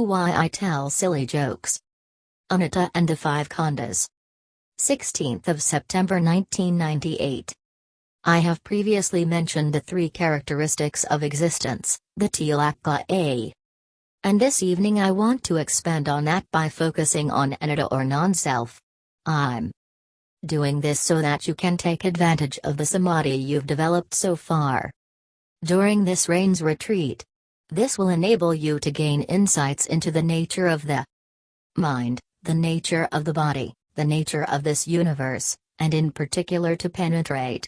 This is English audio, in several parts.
why I tell silly jokes. Anatta and the Five Khandhas. 16th of September 1998. I have previously mentioned the three characteristics of existence, the tilakkhana. And this evening I want to expand on that by focusing on anatta or non-self. I'm doing this so that you can take advantage of the samadhi you've developed so far. During this rains retreat, this will enable you to gain insights into the nature of the mind, the nature of the body, the nature of this universe, and in particular to penetrate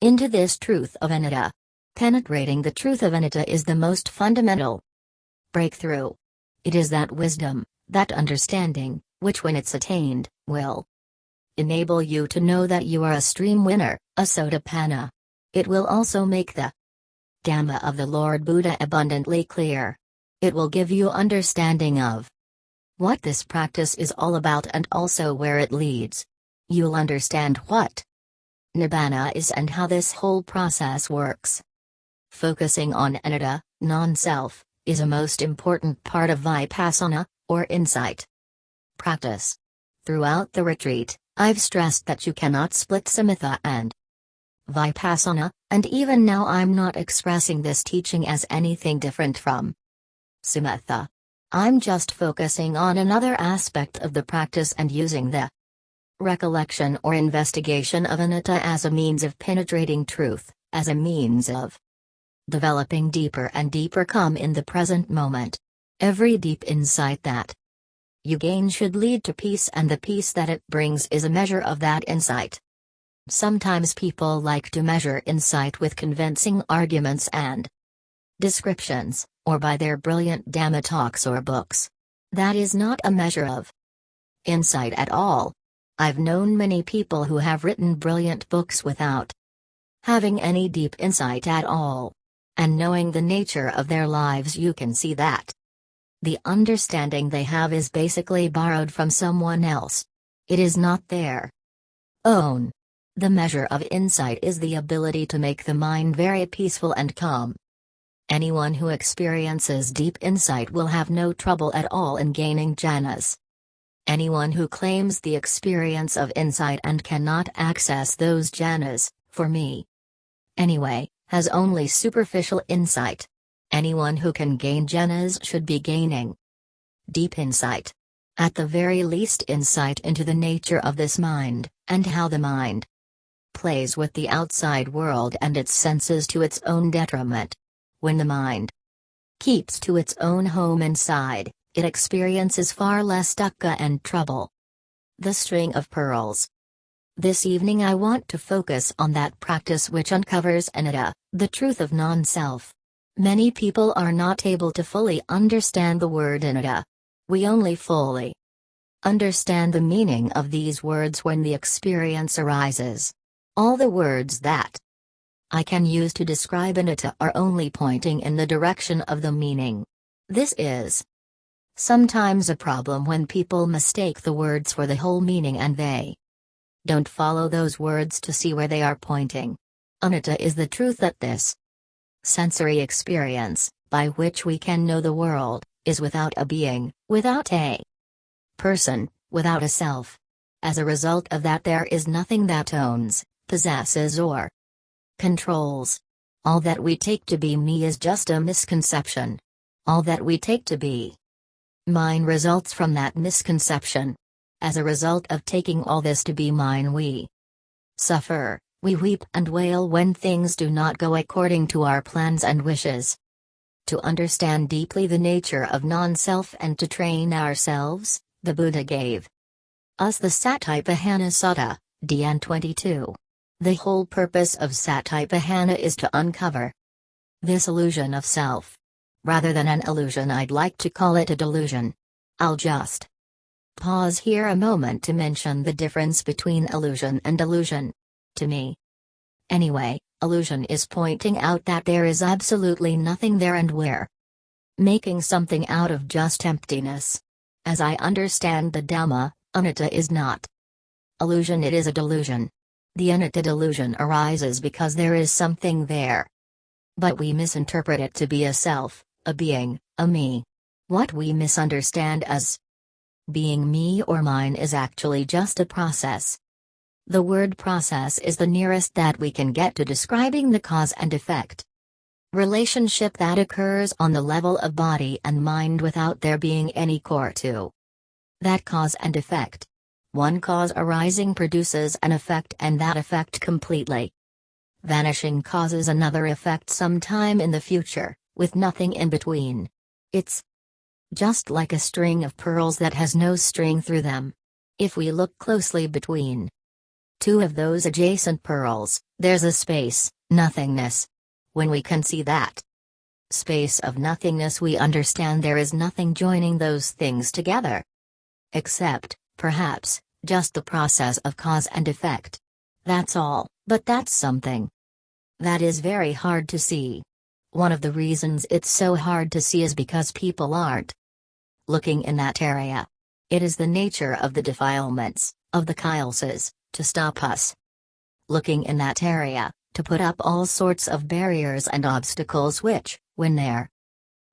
into this truth of anatta. Penetrating the truth of anatta is the most fundamental breakthrough. It is that wisdom, that understanding, which when it's attained, will enable you to know that you are a stream winner, a sotapanna. It will also make the Dhamma of the Lord Buddha abundantly clear. It will give you understanding of what this practice is all about and also where it leads. You'll understand what Nibbana is and how this whole process works. Focusing on anatta, non-self, is a most important part of vipassana, or insight practice. Throughout the retreat, I've stressed that you cannot split samatha and vipassana, and even now I'm not expressing this teaching as anything different from samatha. I'm just focusing on another aspect of the practice and using the recollection or investigation of anatta as a means of penetrating truth, as a means of developing deeper and deeper come in the present moment. Every deep insight that you gain should lead to peace, and the peace that it brings is a measure of that insight. Sometimes people like to measure insight with convincing arguments and descriptions, or by their brilliant Dhamma talks or books. That is not a measure of insight at all. I've known many people who have written brilliant books without having any deep insight at all. And knowing the nature of their lives, you can see that the understanding they have is basically borrowed from someone else. It is not their own. The measure of insight is the ability to make the mind very peaceful and calm. Anyone who experiences deep insight will have no trouble at all in gaining jhanas. Anyone who claims the experience of insight and cannot access those jhanas, for me anyway, has only superficial insight. Anyone who can gain jhanas should be gaining deep insight. At the very least, insight into the nature of this mind, and how the mind plays with the outside world and its senses to its own detriment. When the mind keeps to its own home inside, it experiences far less dukkha and trouble. The string of pearls. This evening I want to focus on that practice which uncovers anatta, the truth of non self. Many people are not able to fully understand the word anatta. We only fully understand the meaning of these words when the experience arises. All the words that I can use to describe anatta are only pointing in the direction of the meaning. This is sometimes a problem when people mistake the words for the whole meaning and they don't follow those words to see where they are pointing. Anatta is the truth that this sensory experience, by which we can know the world, is without a being, without a person, without a self. As a result of that, there is nothing that owns, possesses, or controls. All that we take to be me is just a misconception. All that we take to be mine results from that misconception. As a result of taking all this to be mine, we suffer. We weep and wail when things do not go according to our plans and wishes. To understand deeply the nature of non self and to train ourselves, the Buddha gave us the Satipatthana Sutta, DN 22. The whole purpose of Satipatthana is to uncover this illusion of self. Rather than an illusion, I'd like to call it a delusion. I'll just pause here a moment to mention the difference between illusion and delusion to me. Anyway, illusion is pointing out that there is absolutely nothing there and we're making something out of just emptiness. As I understand the Dhamma, anatta is not illusion, it is a delusion. The anatta delusion arises because there is something there. But we misinterpret it to be a self, a being, a me. What we misunderstand as being me or mine is actually just a process. The word process is the nearest that we can get to describing the cause and effect relationship that occurs on the level of body and mind without there being any core to that cause and effect. One cause arising produces an effect and that effect completely vanishing causes another effect sometime in the future, with nothing in between. It's just like a string of pearls that has no string through them. If we look closely between two of those adjacent pearls, there's a space, nothingness. When we can see that space of nothingness, we understand there is nothing joining those things together. Except, perhaps, just the process of cause and effect. That's all, but that's something. That is very hard to see. One of the reasons it's so hard to see is because people aren't looking in that area. It is the nature of the defilements, of the kilesas, to stop us looking in that area, to put up all sorts of barriers and obstacles which, when they're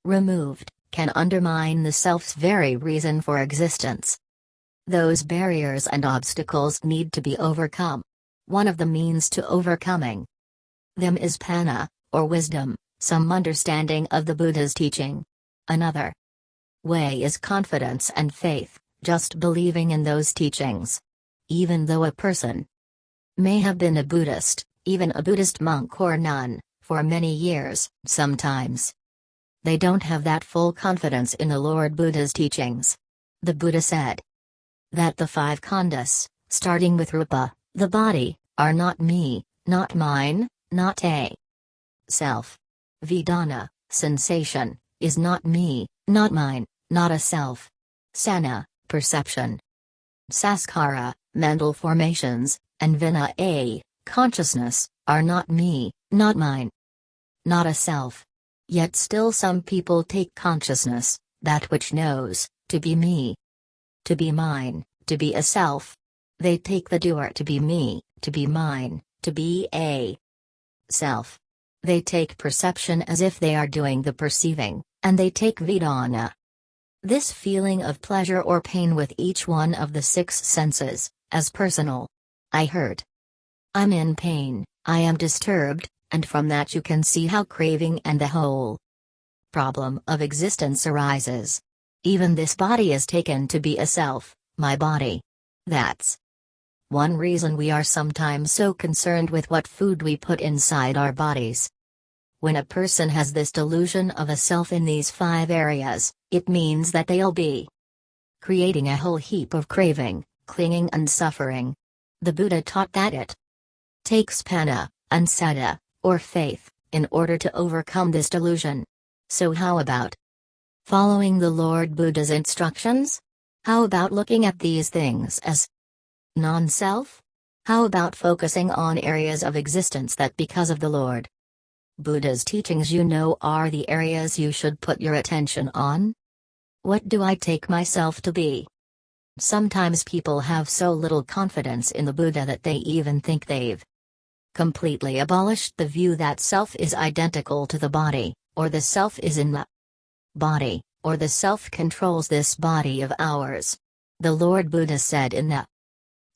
removed, can undermine the self's very reason for existence. Those barriers and obstacles need to be overcome. One of the means to overcoming them is panna, or wisdom, some understanding of the Buddha's teaching. Another way is confidence and faith, just believing in those teachings. Even though a person may have been a Buddhist, even a Buddhist monk or nun, for many years, sometimes they don't have that full confidence in the Lord Buddha's teachings. The Buddha said that the five khandhas, starting with rupa, the body, are not me, not mine, not a self. Vedana, sensation, is not me, not mine, not a self. Sanna, perception. Sankhara, mental formations, and vinnana consciousness, are not me, not mine. Not a self. Yet still some people take consciousness, that which knows, to be me. To be mine, to be a self. They take the doer to be me, to be mine, to be a self. They take perception as if they are doing the perceiving, and they take Vedana. This feeling of pleasure or pain with each one of the six senses, as personal. I hurt. I'm in pain, I am disturbed, and from that you can see how craving and the whole problem of existence arises. Even this body is taken to be a self, my body. That's one reason we are sometimes so concerned with what food we put inside our bodies. When a person has this delusion of a self in these five areas, it means that they'll be creating a whole heap of craving, clinging, and suffering. The Buddha taught that it takes panna, and saddha, or faith, in order to overcome this delusion. So, how about following the Lord Buddha's instructions? How about looking at these things as Non self? How about focusing on areas of existence that because of the Lord Buddha's teachings you know are the areas you should put your attention on? What do I take myself to be? Sometimes people have so little confidence in the Buddha that they even think they've completely abolished the view that self is identical to the body, or the self is in the body, or the self controls this body of ours. The Lord Buddha said in the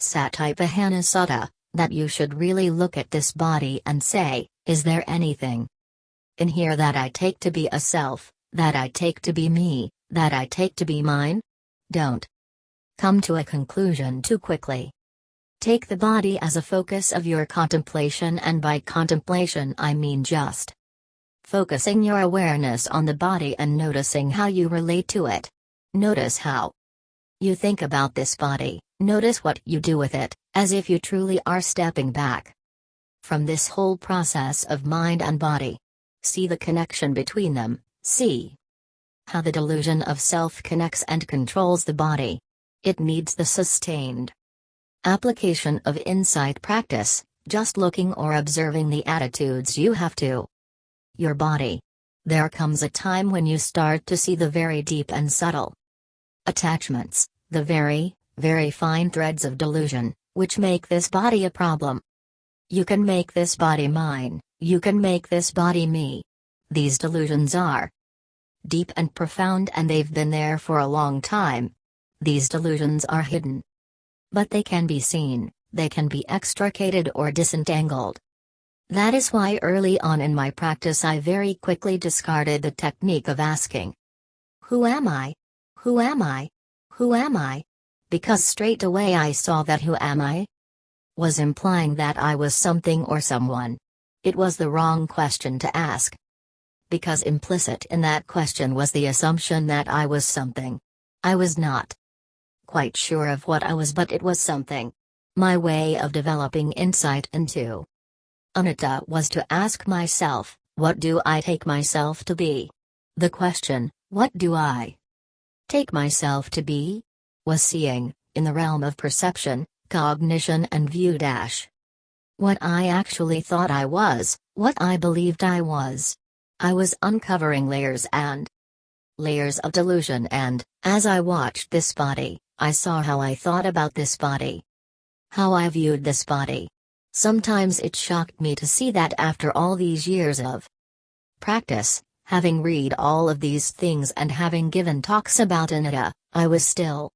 Satipatthana Sutta, that you should really look at this body and say, is there anything in here that I take to be a self, that I take to be me, that I take to be mine? Don't come to a conclusion too quickly. Take the body as a focus of your contemplation, and by contemplation I mean just focusing your awareness on the body and noticing how you relate to it. Notice how you think about this body, notice what you do with it, as if you truly are stepping back from this whole process of mind and body. See the connection between them, see how the delusion of self connects and controls the body. It needs the sustained application of insight practice, just looking or observing the attitudes you have to your body. There comes a time when you start to see the very deep and subtle attachments, the very, very fine threads of delusion, which make this body a problem. You can make this body mine, you can make this body me. These delusions are deep and profound and they've been there for a long time. These delusions are hidden. But they can be seen, they can be extricated or disentangled. That is why early on in my practice I very quickly discarded the technique of asking, Who am I? Who am I? Who am I? Because straight away I saw that who am I? was implying that I was something or someone. It was the wrong question to ask. Because implicit in that question was the assumption that I was something. I was not quite sure of what I was, but it was something. My way of developing insight into anatta was to ask myself, what do I take myself to be? The question, what do I take myself to be? was seeing, in the realm of perception, cognition and view dash. What I actually thought I was, what I believed I was. I was uncovering layers and layers of delusion and, as I watched this body, I saw how I thought about this body. How I viewed this body. Sometimes it shocked me to see that after all these years of practice, having read all of these things and having given talks about anatta, I was still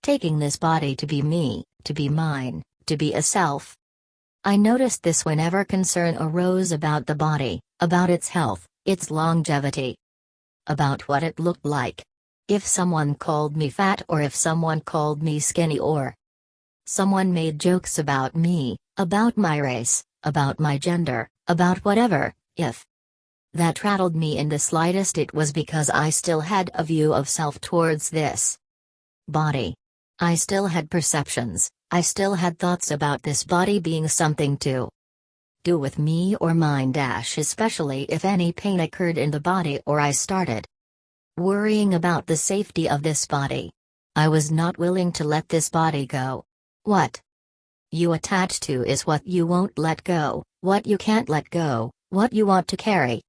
taking this body to be me, to be mine, to be a self. I noticed this whenever concern arose about the body, about its health, its longevity, about what it looked like. If someone called me fat or if someone called me skinny or someone made jokes about me, about my race, about my gender, about whatever, if that rattled me in the slightest it was because I still had a view of self towards this body. I still had perceptions, I still had thoughts about this body being something to do with me or mine dash especially if any pain occurred in the body or I started worrying about the safety of this body. I was not willing to let this body go. What you attach to is what you won't let go, what you can't let go, what you want to carry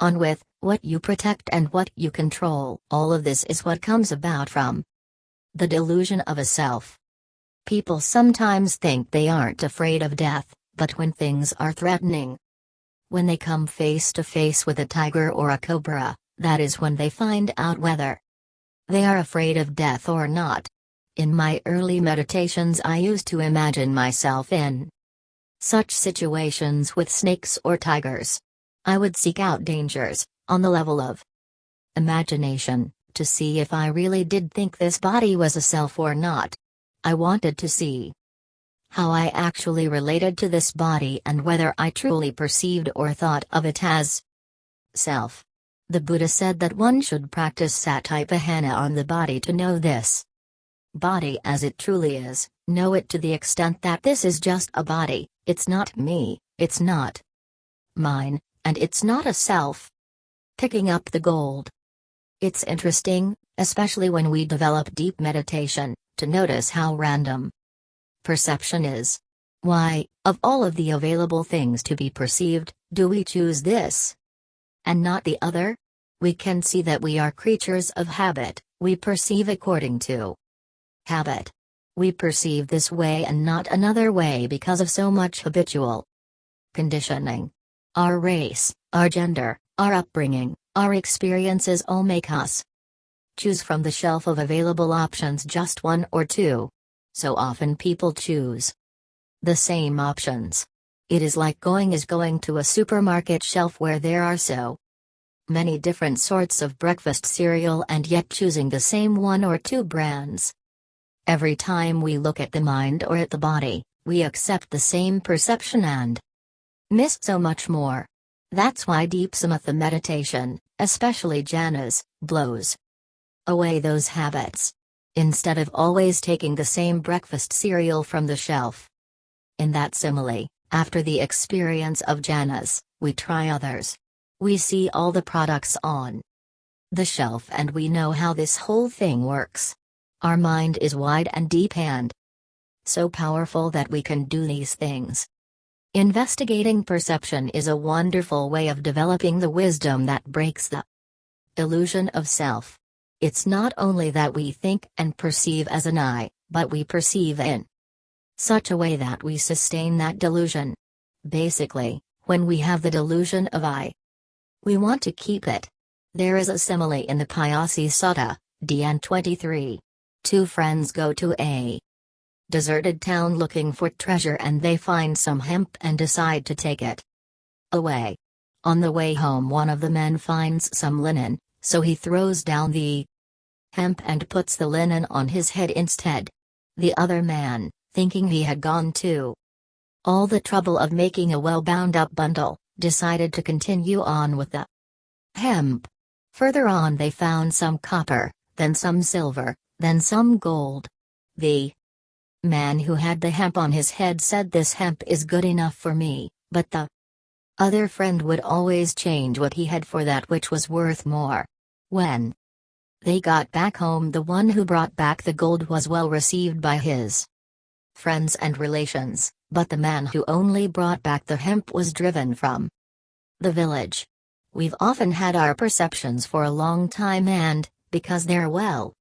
on with, what you protect and what you control. All of this is what comes about from the delusion of a self. People sometimes think they aren't afraid of death, but when things are threatening, when they come face to face with a tiger or a cobra, that is when they find out whether they are afraid of death or not. In my early meditations, I used to imagine myself in such situations with snakes or tigers. I would seek out dangers, on the level of imagination to see if I really did think this body was a self or not. I wanted to see how I actually related to this body and whether I truly perceived or thought of it as self. The Buddha said that one should practice satipatthana on the body to know this body as it truly is, know it to the extent that this is just a body, it's not me, it's not mine, and it's not a self. Picking up the gold. It's interesting, especially when we develop deep meditation, to notice how random perception is. Why, of all of the available things to be perceived, do we choose this and not the other? We can see that we are creatures of habit, we perceive according to habit. We perceive this way and not another way because of so much habitual conditioning. Our race, our gender, our upbringing, our experiences all make us choose from the shelf of available options just one or two. So often people choose the same options. It is like going is going to a supermarket shelf where there are so many different sorts of breakfast cereal and yet choosing the same one or two brands. Every time we look at the mind or at the body, we accept the same perception and miss so much more. That's why deep samatha meditation, especially jhanas, blows away those habits. Instead of always taking the same breakfast cereal from the shelf. In that simile, after the experience of jhanas, we try others. We see all the products on the shelf and we know how this whole thing works. Our mind is wide and deep and so powerful that we can do these things. Investigating perception is a wonderful way of developing the wisdom that breaks the illusion of self. It's not only that we think and perceive as an I, but we perceive in such a way that we sustain that delusion. Basically, when we have the delusion of I, we want to keep it. There is a simile in the Payasi Sutta, DN 23. Two friends go to a deserted town looking for treasure and they find some hemp and decide to take it away. On the way home, one of the men finds some linen, so he throws down the hemp and puts the linen on his head instead. The other man, thinking he had gone to all the trouble of making a well bound up bundle, decided to continue on with the hemp. Further on, they found some copper, then some silver, then some gold. The man who had the hemp on his head said this hemp is good enough for me, but the other friend would always change what he had for that which was worth more. When they got back home, the one who brought back the gold was well received by his friends and relations, but the man who only brought back the hemp was driven from the village. We've often had our perceptions for a long time and, because they're well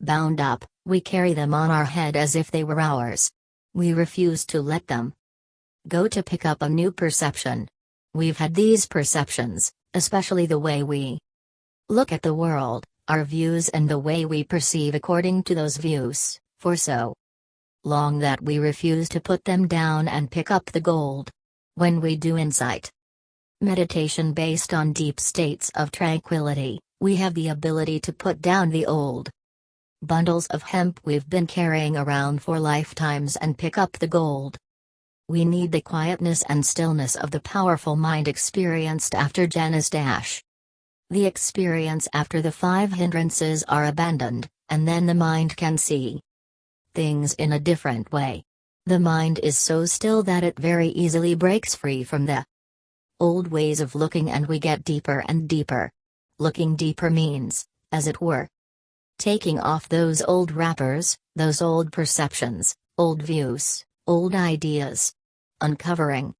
bound up, we carry them on our head as if they were ours. We refuse to let them go to pick up a new perception. We've had these perceptions, especially the way we look at the world, our views, and the way we perceive according to those views, for so long that we refuse to put them down and pick up the gold. When we do insight meditation based on deep states of tranquility, we have the ability to put down the old bundles of hemp we've been carrying around for lifetimes and pick up the gold. We need the quietness and stillness of the powerful mind experienced after jhanas dash. The experience after the five hindrances are abandoned, and then the mind can see things in a different way. The mind is so still that it very easily breaks free from the old ways of looking and we get deeper and deeper. Looking deeper means, as it were, taking off those old wrappers, those old perceptions, old views, old ideas. Uncovering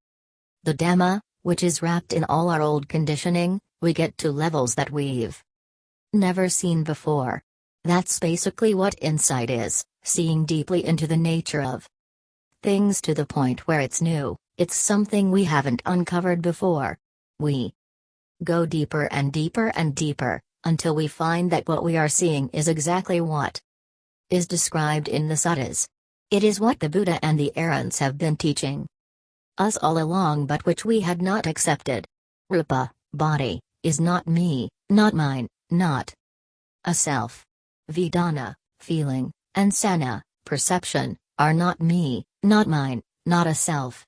the Dhamma, which is wrapped in all our old conditioning, we get to levels that we've never seen before. That's basically what insight is seeing deeply into the nature of things to the point where it's new, it's something we haven't uncovered before. We go deeper and deeper and deeper, until we find that what we are seeing is exactly what is described in the suttas. It is what the Buddha and the Arhants have been teaching us all along, but which we had not accepted. Rupa, body, is not me, not mine, not a self. Vedana, feeling, and sanna, perception, are not me, not mine, not a self.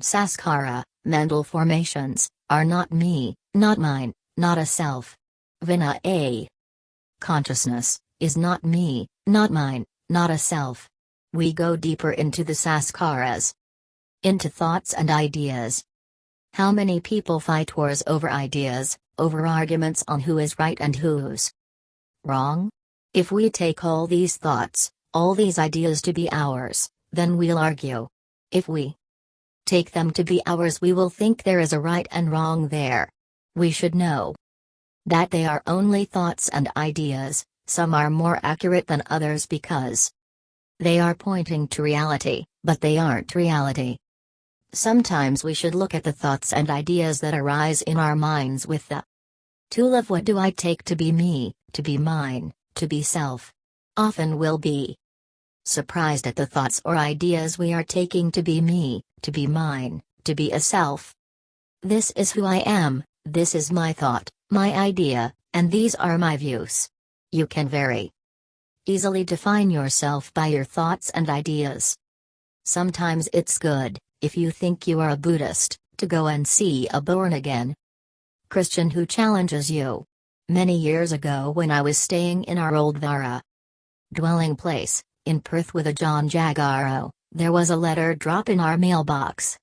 Sankhara, mental formations, are not me, not mine, not a self. Vinnana. Consciousness, is not me, not mine, not a self. We go deeper into the sankharas. Into thoughts and ideas. How many people fight wars over ideas, over arguments on who is right and who's wrong? If we take all these thoughts, all these ideas to be ours, then we'll argue. If we take them to be ours, we will think there is a right and wrong there. We should know that they are only thoughts and ideas, some are more accurate than others because they are pointing to reality, but they aren't reality. Sometimes we should look at the thoughts and ideas that arise in our minds with the tool of what do I take to be me, to be mine, to be self. Often we'll be surprised at the thoughts or ideas we are taking to be me, to be mine, to be a self. This is who I am, this is my thought, my idea, and these are my views. You can very easily define yourself by your thoughts and ideas. Sometimes it's good, if you think you are a Buddhist, to go and see a born again Christian who challenges you. Many years ago, when I was staying in our old Vihara dwelling place, in Perth with Ajahn Jagaro, there was a letter drop in our mailbox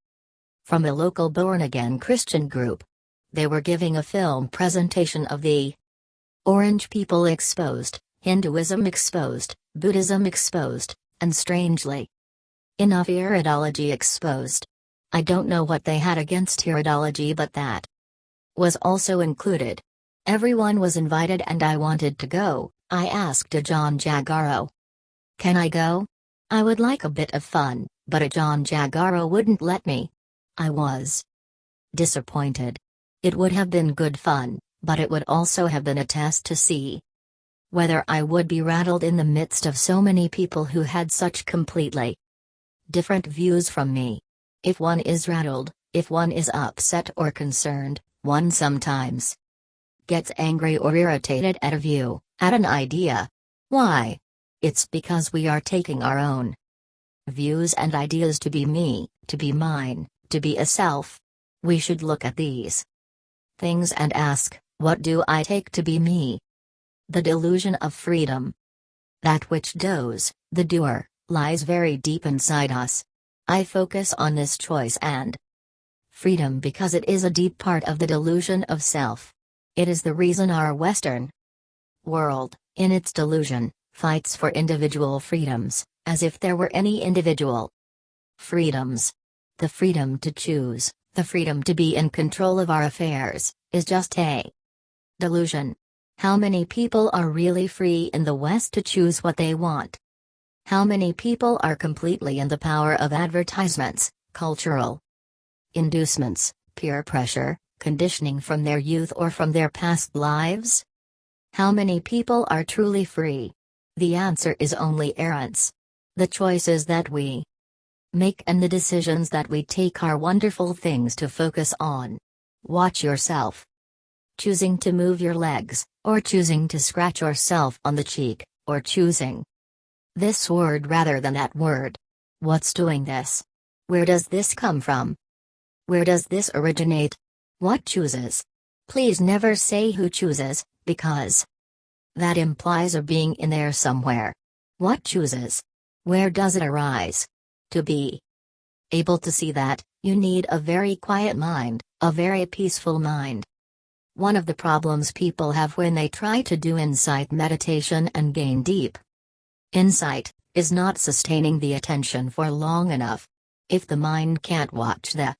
from a local born again Christian group. They were giving a film presentation of the Orange people exposed, Hinduism exposed, Buddhism exposed, and strangely enough iridology exposed. I don't know what they had against iridology, but that was also included. Everyone was invited and I wanted to go. I asked Ajahn Jagaro. Can I go? I would like a bit of fun, but Ajahn Jagaro wouldn't let me. I was disappointed. It would have been good fun, but it would also have been a test to see whether I would be rattled in the midst of so many people who had such completely different views from me. If one is rattled, if one is upset or concerned, one sometimes gets angry or irritated at a view, at an idea. Why? It's because we are taking our own views and ideas to be me, to be mine, to be a self. We should look at these things and ask, what do I take to be me? The delusion of freedom. That which does, the doer, lies very deep inside us. I focus on this choice and freedom because it is a deep part of the delusion of self. It is the reason our Western world, in its delusion, fights for individual freedoms, as if there were any individual freedoms. The freedom to choose, the freedom to be in control of our affairs, is just a delusion. How many people are really free in the West to choose what they want? How many people are completely in the power of advertisements, cultural inducements, peer pressure, conditioning from their youth or from their past lives? How many people are truly free? The answer is only Arahants. The choices that we make and the decisions that we take are wonderful things to focus on. Watch yourself. Choosing to move your legs, or choosing to scratch yourself on the cheek, or choosing this word rather than that word. What's doing this? Where does this come from? Where does this originate? What chooses? Please never say who chooses, because that implies a being in there somewhere. What chooses? Where does it arise? To be able to see that, you need a very quiet mind, a very peaceful mind. One of the problems people have when they try to do insight meditation and gain deep insight is not sustaining the attention for long enough. If the mind can't watch the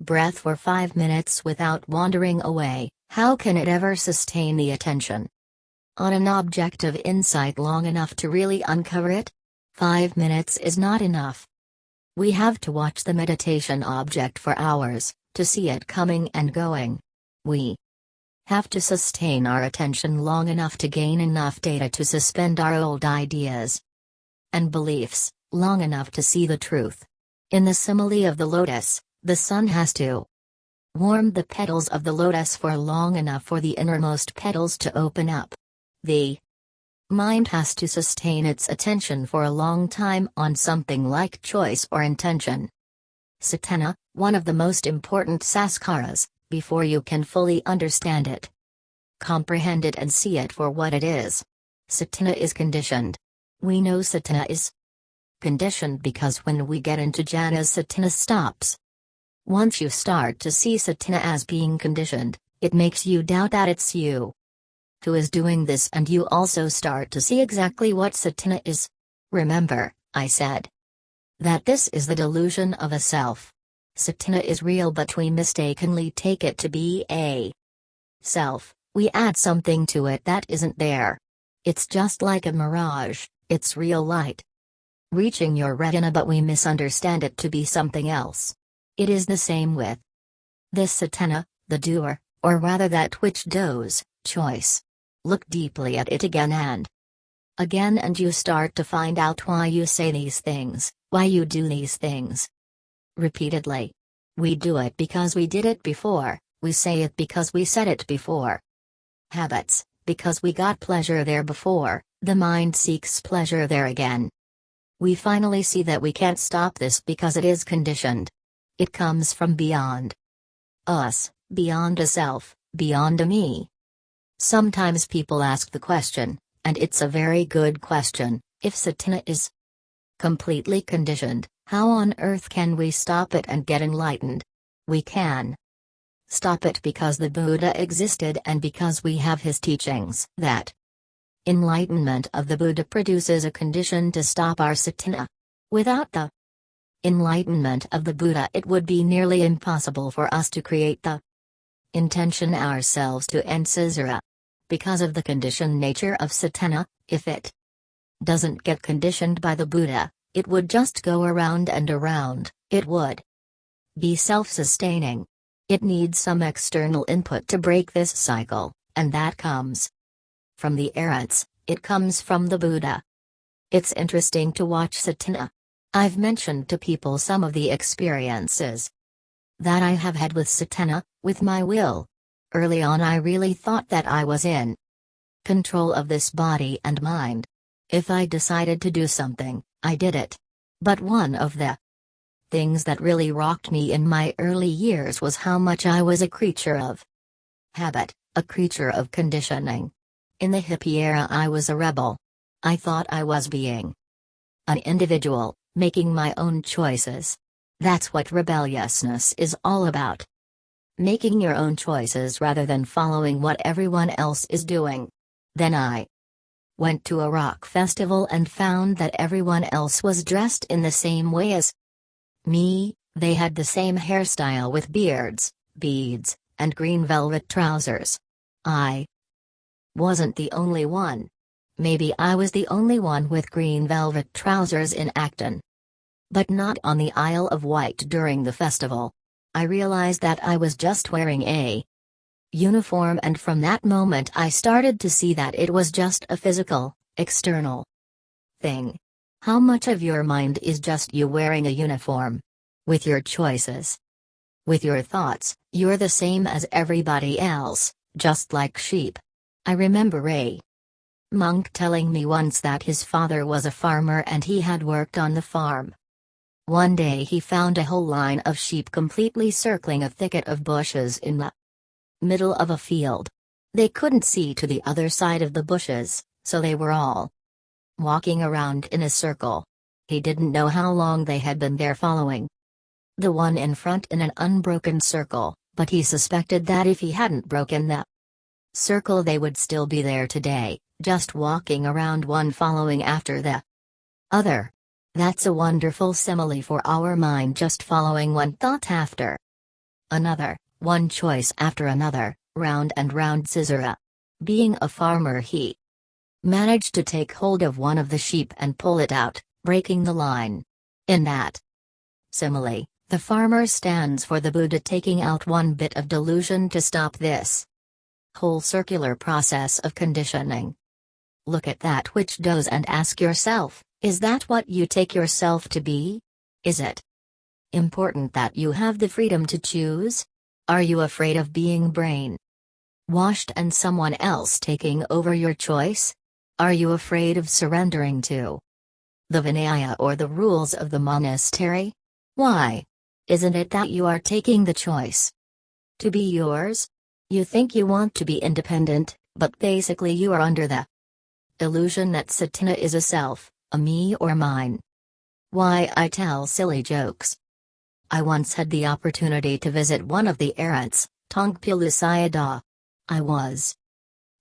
breath for five minutes without wandering away, how can it ever sustain the attention on an object of insight long enough to really uncover it? Five minutes is not enough. We have to watch the meditation object for hours, to see it coming and going. We have to sustain our attention long enough to gain enough data to suspend our old ideas and beliefs, long enough to see the truth. In the simile of the lotus, the sun has to warm the petals of the lotus for long enough for the innermost petals to open up. The Mind has to sustain its attention for a long time on something like choice or intention. Cetana, one of the most important sankharas, before you can fully understand it. Comprehend it and see it for what it is. Cetana is conditioned. We know Cetana is conditioned because when we get into jhanas Cetana stops. Once you start to see Cetana as being conditioned, it makes you doubt that it's you who is doing this and you also start to see exactly what Cetana is. Remember, I said that this is the delusion of a self. Cetana is real but we mistakenly take it to be a self, we add something to it that isn't there. It's just like a mirage, it's real light. Reaching your retina but we misunderstand it to be something else. It is the same with this Cetana, the doer, or rather that which does, choice. Look deeply at it again and again, and you start to find out why you say these things, why you do these things. Repeatedly. We do it because we did it before, we say it because we said it before. Habits, because we got pleasure there before, the mind seeks pleasure there again. We finally see that we can't stop this because it is conditioned. It comes from beyond us, beyond a self, beyond a me. Sometimes people ask the question, and it's a very good question if Cetana is completely conditioned, how on earth can we stop it and get enlightened? We can stop it because the Buddha existed and because we have his teachings that enlightenment of the Buddha produces a condition to stop our Cetana. Without the enlightenment of the Buddha, it would be nearly impossible for us to create the intention ourselves to end samsara. Because of the conditioned nature of Cetana, if it doesn't get conditioned by the Buddha, it would just go around and around, it would be self-sustaining. It needs some external input to break this cycle, and that comes from the Arhats, it comes from the Buddha. It's interesting to watch Cetana. I've mentioned to people some of the experiences that I have had with Cetana, with my will. Early on, I really thought that I was in control of this body and mind. If I decided to do something, I did it. But one of the things that really rocked me in my early years was how much I was a creature of habit, a creature of conditioning. In the hippie era, I was a rebel. I thought I was being an individual, making my own choices. That's what rebelliousness is all about. Making your own choices rather than following what everyone else is doing. Then I went to a rock festival and found that everyone else was dressed in the same way as me, they had the same hairstyle with beards, beads, and green velvet trousers. I wasn't the only one. Maybe I was the only one with green velvet trousers in Acton. But not on the Isle of Wight during the festival. I realized that I was just wearing a uniform and from that moment I started to see that it was just a physical, external thing. How much of your mind is just you wearing a uniform? With your choices. With your thoughts, you're the same as everybody else, just like sheep. I remember a monk telling me once that his father was a farmer and he had worked on the farm. One day he found a whole line of sheep completely circling a thicket of bushes in the middle of a field. They couldn't see to the other side of the bushes, so they were all walking around in a circle. He didn't know how long they had been there following the one in front in an unbroken circle, but he suspected that if he hadn't broken the circle they would still be there today, just walking around one following after the other. That's a wonderful simile for our mind just following one thought after another one choice after another, round and round samsara. Being a farmer he managed to take hold of one of the sheep and pull it out, breaking the line. In that simile, the farmer stands for the Buddha taking out one bit of delusion to stop this whole circular process of conditioning. Look at that which does and ask yourself, is that what you take yourself to be? Is it important that you have the freedom to choose? Are you afraid of being brain washed and someone else taking over your choice? Are you afraid of surrendering to the Vinaya or the rules of the monastery? Why? Isn't it that you are taking the choice to be yours? You think you want to be independent, but basically you are under the illusion that Cetana is a self, a me or mine. Why I tell silly jokes. I once had the opportunity to visit one of the Arhats, Taungpulu Sayadaw. I was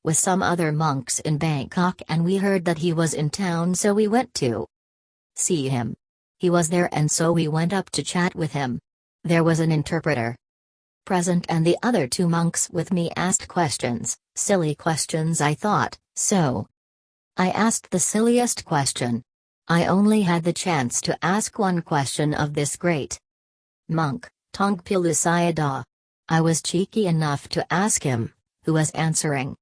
with some other monks in Bangkok and we heard that he was in town so we went to see him. He was there and so we went up to chat with him. There was an interpreter present and the other two monks with me asked questions, silly questions I thought, so. I asked the silliest question. I only had the chance to ask one question of this great monk, Taungpulu Sayadaw. I was cheeky enough to ask him, who was answering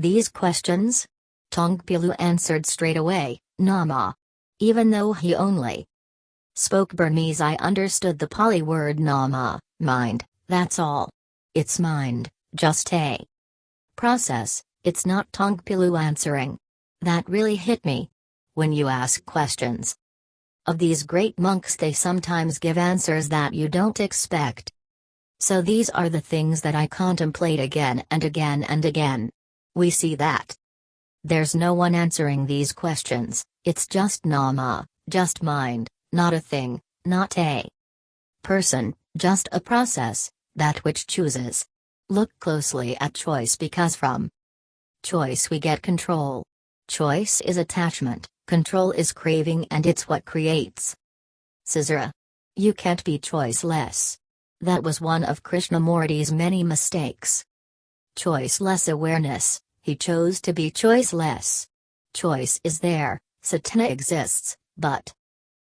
these questions? Taungpulu answered straight away, Nama. Even though he only spoke Burmese, I understood the Pali word Nama, mind, that's all. It's mind, just a process, it's not Taungpulu answering. That really hit me. When you ask questions, of these great monks, they sometimes give answers that you don't expect. So these are the things that I contemplate again and again and again. We see that. There's no one answering these questions, it's just Nama, just mind, not a thing, not a person, just a process, that which chooses. Look closely at choice because from choice we get control. Choice is attachment. Control is craving and it's what creates. Caesar. You can't be choiceless. That was one of Krishnamurti's many mistakes. Choiceless awareness, he chose to be choiceless. Choice is there, Cetana exists, but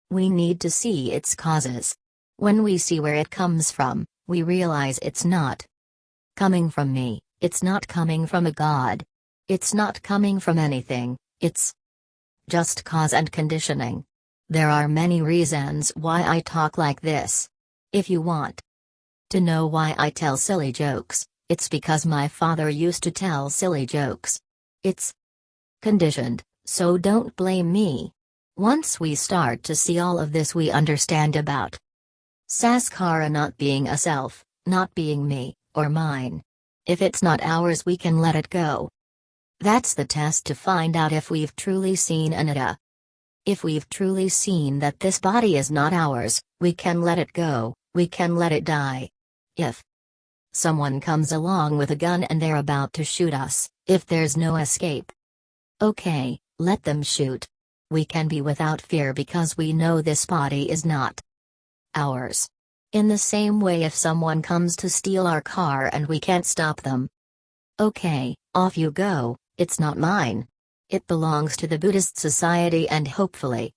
we need to see its causes. When we see where it comes from, we realize it's not coming from me, it's not coming from a god. It's not coming from anything, it's just cause and conditioning. There are many reasons why I talk like this. If you want to know why I tell silly jokes, it's because my father used to tell silly jokes. It's conditioned, so don't blame me. Once we start to see all of this, we understand about Sankhara not being a self, not being me, or mine. If it's not ours, we can let it go. That's the test to find out if we've truly seen Anatta. If we've truly seen that this body is not ours, we can let it go, we can let it die. If someone comes along with a gun and they're about to shoot us, if there's no escape, okay, let them shoot. We can be without fear because we know this body is not ours. In the same way, if someone comes to steal our car and we can't stop them, okay, off you go, it's not mine. It belongs to the Buddhist Society and hopefully,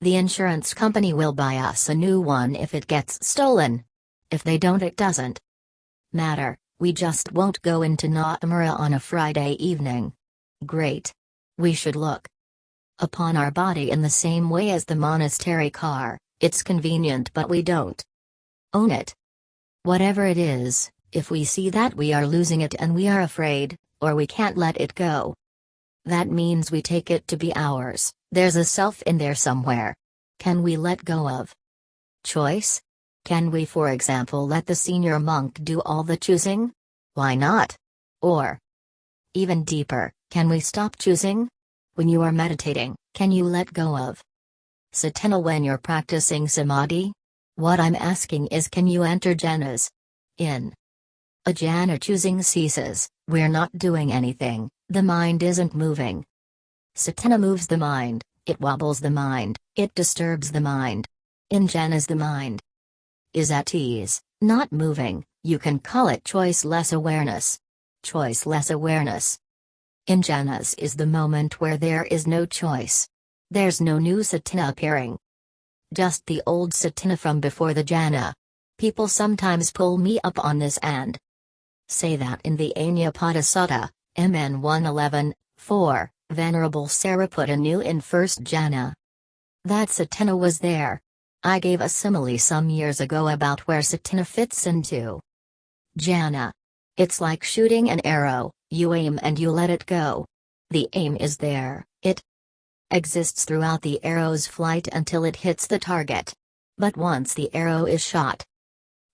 the insurance company will buy us a new one if it gets stolen. If they don't it doesn't matter, we just won't go into Nollamara on a Friday evening. Great. We should look upon our body in the same way as the monastery car, it's convenient but we don't own it. Whatever it is, if we see that we are losing it and we are afraid, or we can't let it go. That means we take it to be ours, there's a self in there somewhere. Can we let go of choice? Can we, for example, let the senior monk do all the choosing? Why not? Or, even deeper, can we stop choosing? When you are meditating, can you let go of Cetana when you're practicing samadhi? What I'm asking is can you enter jhanas? In a jhana choosing ceases, we're not doing anything, the mind isn't moving. Cetana moves the mind, it wobbles the mind, it disturbs the mind. In jhanas the mind is at ease, not moving, you can call it choiceless awareness. Choiceless awareness. In jhanas is the moment where there is no choice. There's no new cetana appearing. Just the old cetana from before the jhana. People sometimes pull me up on this and say that in the Anupada Sutta, MN 111, 4, Venerable Sariputta knew in first jhana that cetana was there, I gave a simile some years ago about where Cetana fits into Jhana. It's like shooting an arrow, you aim and you let it go. The aim is there, it exists throughout the arrow's flight until it hits the target. But once the arrow is shot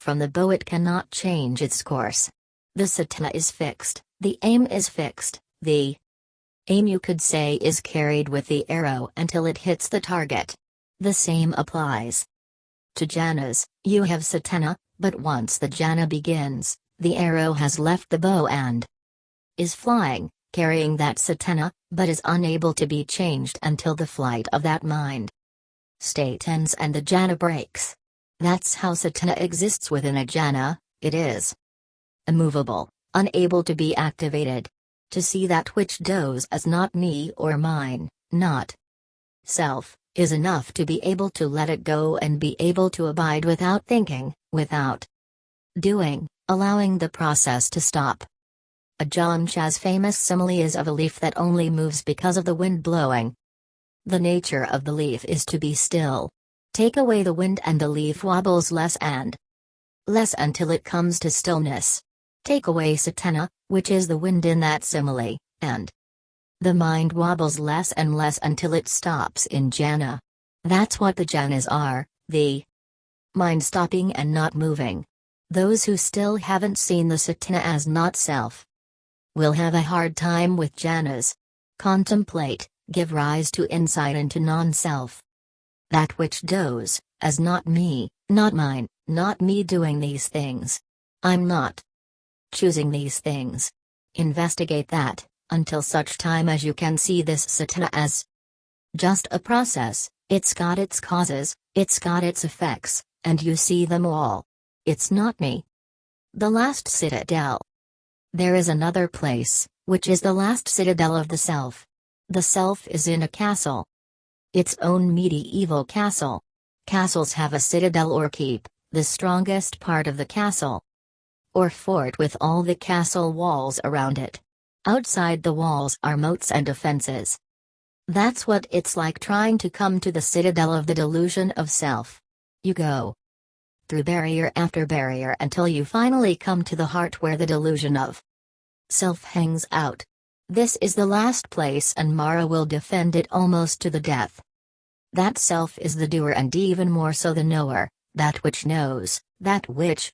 from the bow, it cannot change its course. The cetana is fixed, the aim is fixed, the aim you could say is carried with the arrow until it hits the target. The same applies to jhanas, you have cetana, but once the jhana begins, the arrow has left the bow and is flying, carrying that cetana, but is unable to be changed until the flight of that mind state ends and the jhana breaks. That's how cetana exists within a jhana, it is immovable, unable to be activated. To see that which does as not me or mine, not self, is enough to be able to let it go and be able to abide without thinking, without doing, allowing the process to stop. Ajahn Chah's famous simile is of a leaf that only moves because of the wind blowing. The nature of the leaf is to be still. Take away the wind and the leaf wobbles less and less until it comes to stillness. Take away cetana, which is the wind in that simile, and the mind wobbles less and less until it stops in jhana. That's what the jhanas are, the mind stopping and not moving. Those who still haven't seen the cetana as not self will have a hard time with jhanas. Contemplate, give rise to insight into non self. That which does, as not me, not mine, not me doing these things. I'm not choosing these things. Investigate that, until such time as you can see this cetana as just a process, it's got its causes, it's got its effects, and you see them all. It's not me. The last citadel. There is another place, which is the last citadel of the self. The self is in a castle. Its own medieval castle. Castles have a citadel or keep, the strongest part of the castle. Or fort with all the castle walls around it. Outside the walls are moats and defenses. That's what it's like trying to come to the citadel of the delusion of self. You go through barrier after barrier until you finally come to the heart where the delusion of self hangs out. This is the last place and Mara will defend it almost to the death. That self is the doer and even more so the knower, that which knows, that which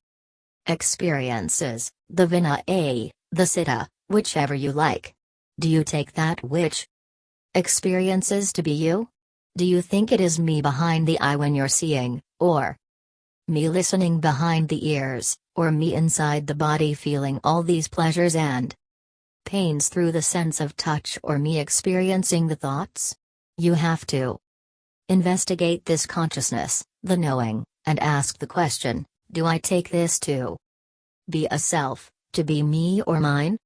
experiences, the vinnana, the citta, whichever you like. Do you take that which experiences to be you? Do you think it is me behind the eye when you're seeing, or me listening behind the ears, or me inside the body feeling all these pleasures and pains through the sense of touch or me experiencing the thoughts? You have to investigate this consciousness, the knowing, and ask the question Do I take this to be a self, to be me or mine?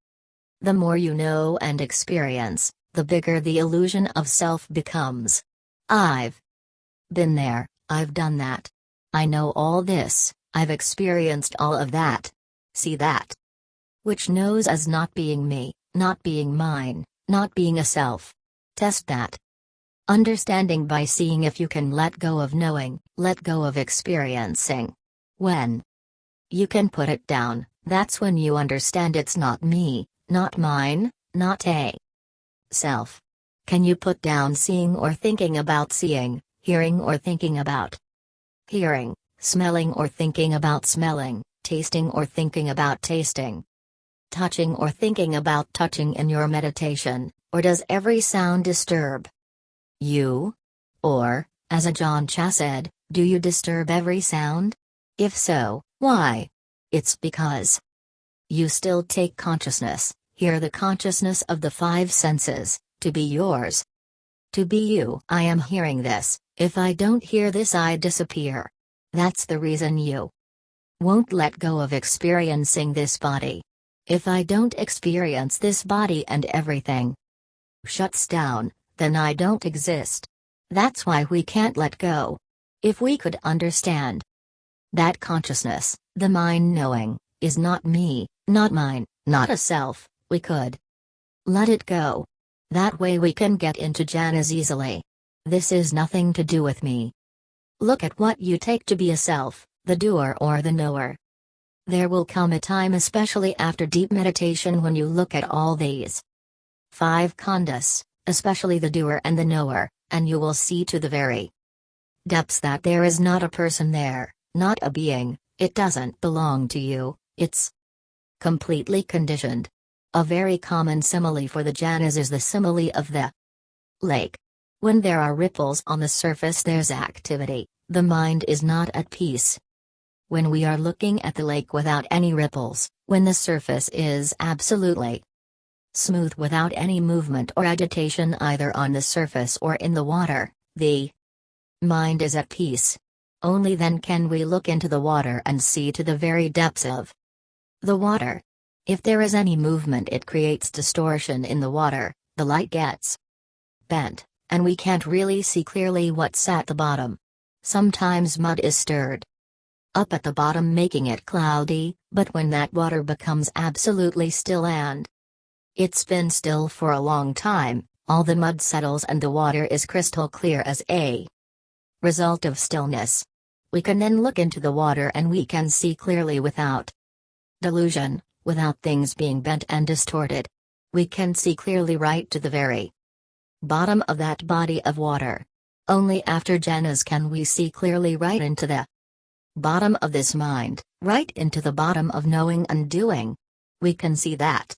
The more you know and experience, the bigger the illusion of self becomes. I've been there, I've done that. I know all this, I've experienced all of that. See that? Which knows as not being me, not being mine, not being a self. Test that. Understanding by seeing if you can let go of knowing, let go of experiencing. When you can put it down, that's when you understand it's not me, not mine, not a self. Can you put down seeing or thinking about seeing, hearing or thinking about hearing, smelling or thinking about smelling, tasting or thinking about tasting? touching or thinking about touching in your meditation, or does every sound disturb you? Or, as Ajahn Chah said, do you disturb every sound? If so, why? It's because you still take consciousness, hear the consciousness of the five senses, to be yours. To be you. I am hearing this, if I don't hear this, I disappear. That's the reason you won't let go of experiencing this body. If I don't experience this body and everything shuts down, then I don't exist. That's why we can't let go. If we could understand that consciousness, the mind knowing, is not me, not mine, not a self, we could let it go. That way we can get into jhanas easily. This is nothing to do with me. Look at what you take to be a self, the doer or the knower. There will come a time, especially after deep meditation, when you look at all these five khandhas, especially the doer and the knower, and you will see to the very depths that there is not a person there, not a being, it doesn't belong to you, it's completely conditioned. A very common simile for the jhanas is the simile of the lake. When there are ripples on the surface, there's activity, the mind is not at peace. When we are looking at the lake without any ripples, when the surface is absolutely smooth without any movement or agitation either on the surface or in the water, the mind is at peace. Only then can we look into the water and see to the very depths of the water. If there is any movement, it creates distortion in the water, the light gets bent, and we can't really see clearly what's at the bottom. Sometimes mud is stirred, up at the bottom making it cloudy, but when that water becomes absolutely still and it's been still for a long time, all the mud settles and the water is crystal clear as a result of stillness. We can then look into the water and we can see clearly without delusion, without things being bent and distorted. We can see clearly right to the very bottom of that body of water. Only after jhanas can we see clearly right into the bottom of this mind, right into the bottom of knowing and doing. We can see that.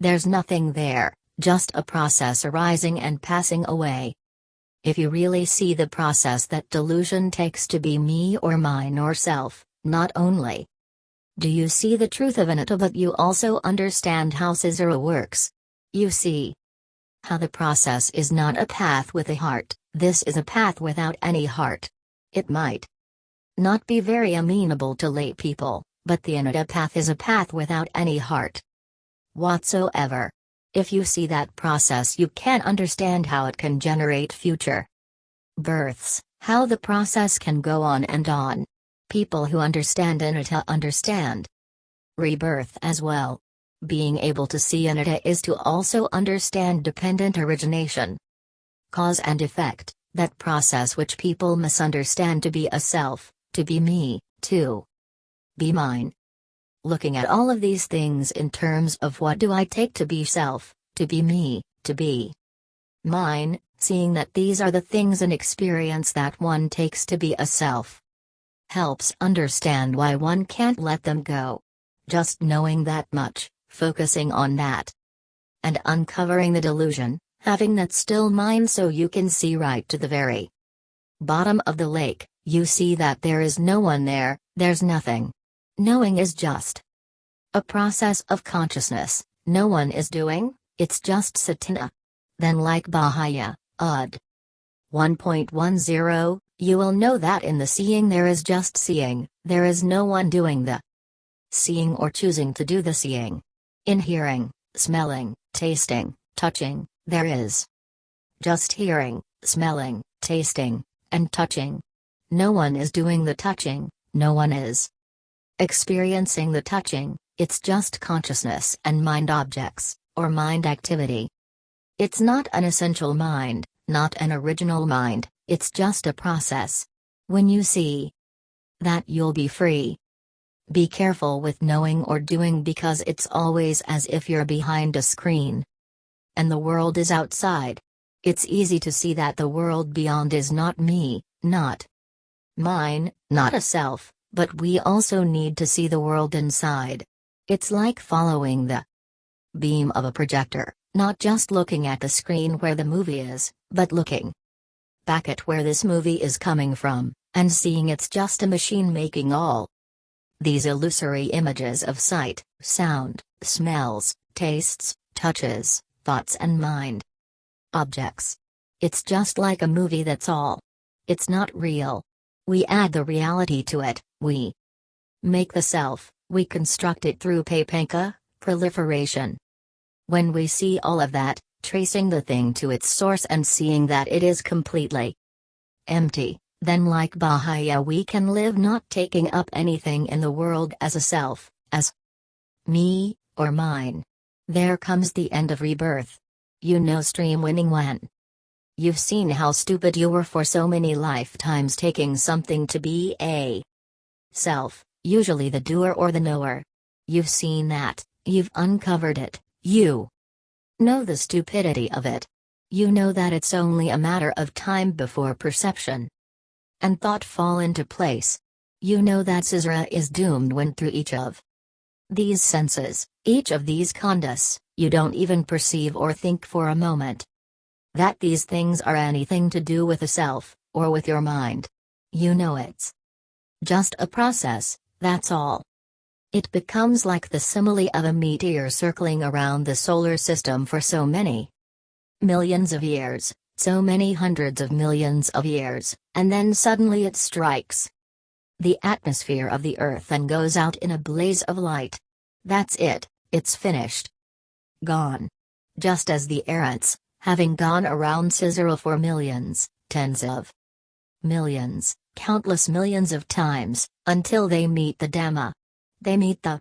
There's nothing there, just a process arising and passing away. If you really see the process that delusion takes to be me or mine or self, not only do you see the truth of anatta but you also understand how Samsara works. You see how the process is not a path with a heart, this is a path without any heart. It might not be very amenable to lay people, but the Anatta path is a path without any heart whatsoever. If you see that process, you can understand how it can generate future births, how the process can go on and on. People who understand anatta understand rebirth as well. Being able to see anatta is to also understand dependent origination. Cause and effect, that process which people misunderstand to be a self, to be me, to be mine. Looking at all of these things in terms of what do I take to be self, to be me, to be mine, seeing that these are the things and experience that one takes to be a self. Helps understand why one can't let them go. Just knowing that much, focusing on that. And uncovering the delusion, having that still mind so you can see right to the very bottom of the lake, you see that there is no one there, there's nothing. Knowing is just a process of consciousness, no one is doing, it's just cetana. Then like Bahiya, Ud. 1.10, you will know that in the seeing there is just seeing, there is no one doing the seeing or choosing to do the seeing. In hearing, smelling, tasting, touching, there is just hearing, smelling, tasting, and touching. No one is doing the touching, no one is experiencing the touching, it's just consciousness and mind objects, or mind activity. It's not an essential mind, not an original mind, it's just a process. When you see that, you'll be free. Be careful with knowing or doing because it's always as if you're behind a screen. And the world is outside. It's easy to see that the world beyond is not me, not mine, not a self, but we also need to see the world inside. It's like following the beam of a projector. Not just looking at the screen where the movie is, but looking back at where this movie is coming from, and seeing it's just a machine making all these illusory images of sight, sound, smells, tastes, touches, thoughts, and mind objects. It's just like a movie that's all. It's not real. We add the reality to it, we make the self, we construct it through papanca, proliferation. When we see all of that, tracing the thing to its source and seeing that it is completely empty, then like Bahiya we can live not taking up anything in the world as a self, as me, or mine. There comes the end of rebirth. You know stream winning when. You've seen how stupid you were for so many lifetimes taking something to be a self, usually the doer or the knower. You've seen that, you've uncovered it, you know the stupidity of it. You know that it's only a matter of time before perception and thought fall into place. You know that Caesar is doomed when through each of these senses, each of these khandhas, you don't even perceive or think for a moment that these things are anything to do with a self, or with your mind. You know it's just a process, that's all. It becomes like the simile of a meteor circling around the solar system for so many millions of years, so many hundreds of millions of years, and then suddenly it strikes the atmosphere of the Earth and goes out in a blaze of light. That's it, it's finished. Gone. Just as the Arhats, having gone around Caesar for millions, tens of millions, countless millions of times, until they meet the Dhamma. They meet the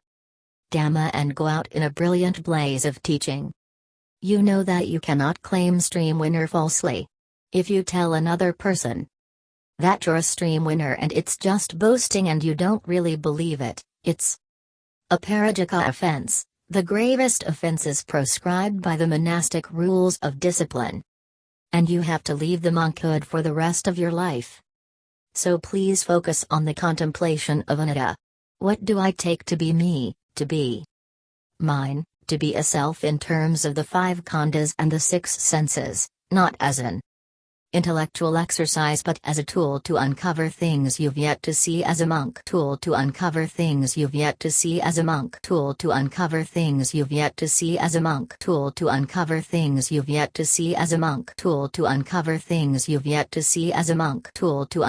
Dhamma and go out in a brilliant blaze of teaching. You know that you cannot claim stream winner falsely. If you tell another person that you're a stream winner and it's just boasting and you don't really believe it, it's a parajika offense, the gravest offenses proscribed by the monastic rules of discipline. And you have to leave the monkhood for the rest of your life. So please focus on the contemplation of anatta. What do I take to be me, to be? Mine, to be a self in terms of the five khandhas and the six senses, not as an intellectual exercise but as a tool to uncover things you've yet to see as a monk. Tool to uncover things you've yet to see as a monk. Tool to uncover things you've yet to see as a monk. Tool to uncover things you've yet to see as a monk. Tool to uncover things you've yet to see as a monk. Tool to